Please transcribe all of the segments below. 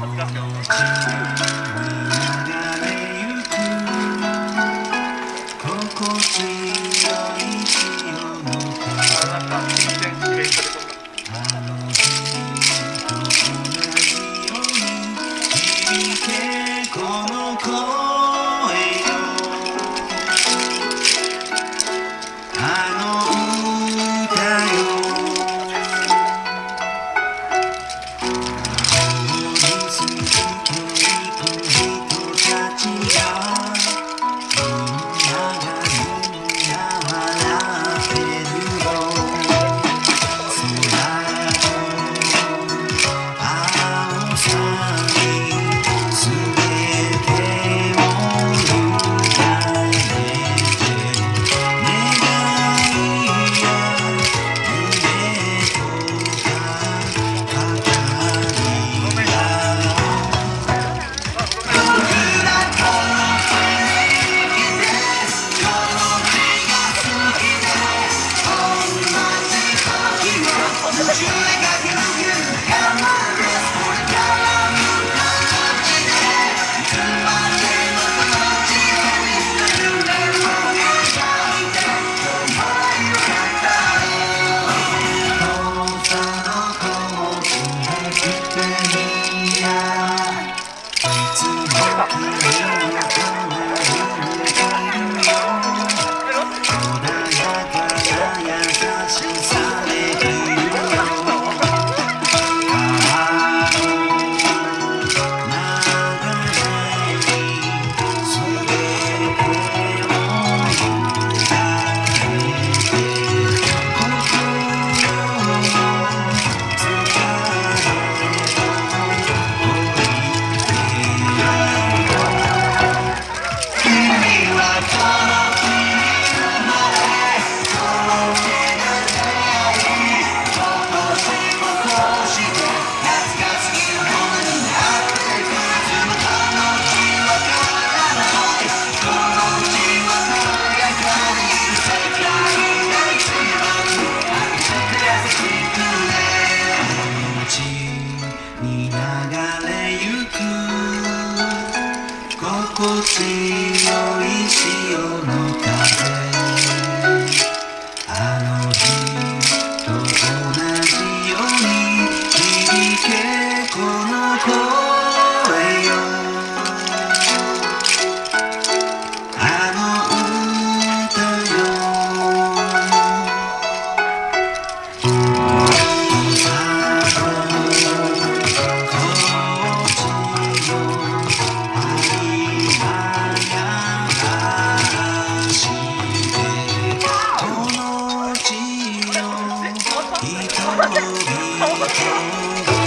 감사합니다. Oh, my God.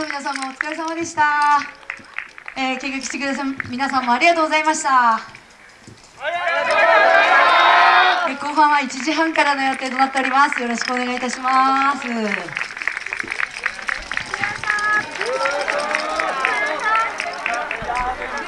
の皆さんもお疲れ様でした、えー、見学してくださる皆さんもありがとうございました。後半は1時半からの予定となっております。よろしくお願いいたします